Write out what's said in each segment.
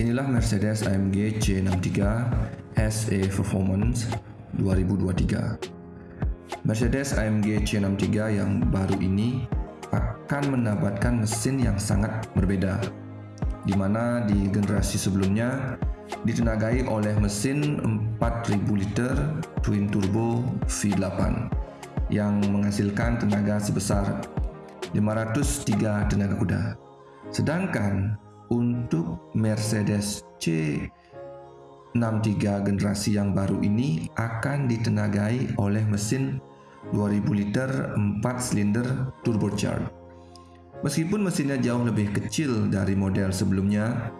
Inilah Mercedes AMG C63 SE Performance 2023. Mercedes AMG C63 yang baru ini akan mendapatkan mesin yang sangat berbeda, di mana di generasi sebelumnya ditenagai oleh mesin 4000 liter twin turbo V8 yang menghasilkan tenaga sebesar 503 tenaga kuda. Sedangkan untuk Mercedes C63 generasi yang baru ini akan ditenagai oleh mesin 2000 liter 4 silinder turbocharged. Meskipun mesinnya jauh lebih kecil dari model sebelumnya,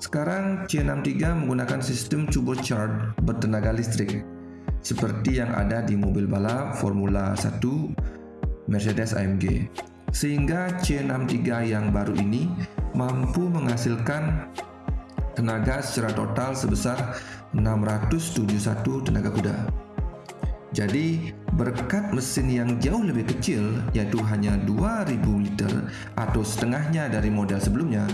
sekarang C63 menggunakan sistem turbocharged bertenaga listrik seperti yang ada di mobil balap Formula 1 Mercedes AMG. Sehingga C63 yang baru ini mampu menghasilkan tenaga secara total sebesar 671 tenaga kuda. Jadi, berkat mesin yang jauh lebih kecil, yaitu hanya 2000 liter atau setengahnya dari model sebelumnya,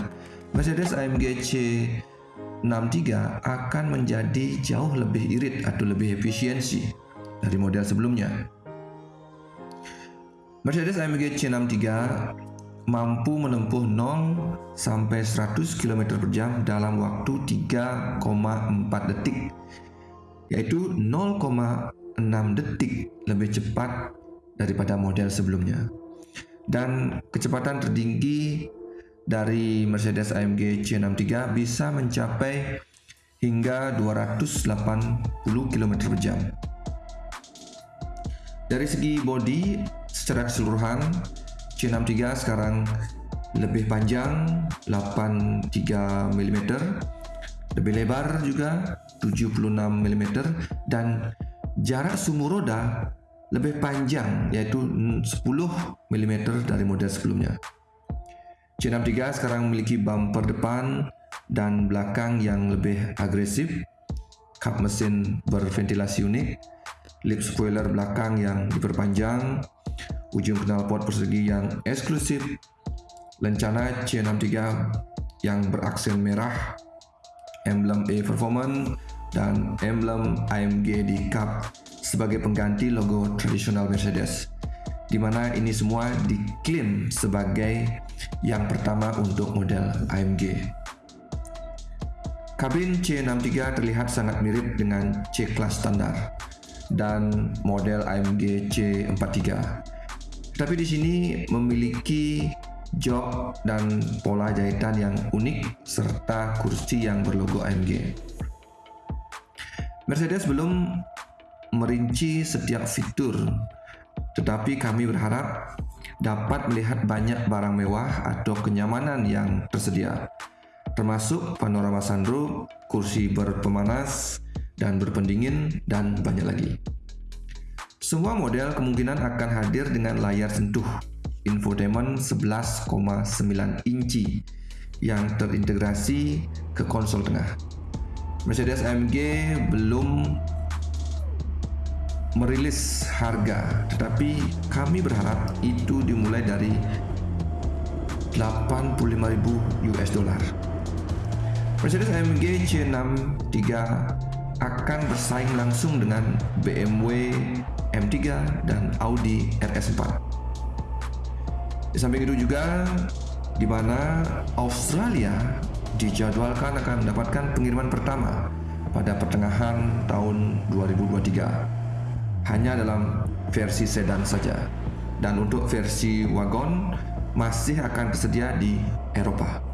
Mercedes AMG C63 akan menjadi jauh lebih irit atau lebih efisiensi dari model sebelumnya. Mercedes AMG C63 mampu menempuh 0 sampai 100 km per jam dalam waktu 3,4 detik yaitu 0,6 detik lebih cepat daripada model sebelumnya. Dan kecepatan tertinggi dari Mercedes AMG C63 bisa mencapai hingga 280 km per jam. Dari segi bodi secara keseluruhan C63 sekarang lebih panjang 83 mm lebih lebar juga 76 mm dan jarak sumur roda lebih panjang yaitu 10 mm dari model sebelumnya. C63 sekarang memiliki bumper depan dan belakang yang lebih agresif. Kap mesin berventilasi unik. Lip spoiler belakang yang diperpanjang ujung knalpot persegi yang eksklusif, lencana C63 yang beraksen merah, emblem A Performance, dan emblem AMG di kap sebagai pengganti logo tradisional Mercedes, di mana ini semua diklaim sebagai yang pertama untuk model AMG. Kabin C63 terlihat sangat mirip dengan C-Class standar dan model AMG C43 tapi di sini memiliki jok dan pola jahitan yang unik serta kursi yang berlogo AMG. Mercedes belum merinci setiap fitur, tetapi kami berharap dapat melihat banyak barang mewah atau kenyamanan yang tersedia, termasuk panorama sunroof, kursi berpemanas dan berpendingin, dan banyak lagi. Semua model kemungkinan akan hadir dengan layar sentuh infotainment 11,9 inci yang terintegrasi ke konsol tengah. Mercedes AMG belum merilis harga, tetapi kami berharap itu dimulai dari 85.000 US dollar. Mercedes AMG C63 akan bersaing langsung dengan BMW M3 dan Audi RS4. Di samping itu juga di mana Australia dijadwalkan akan mendapatkan pengiriman pertama pada pertengahan tahun 2023 hanya dalam versi sedan saja dan untuk versi wagon masih akan tersedia di Eropa.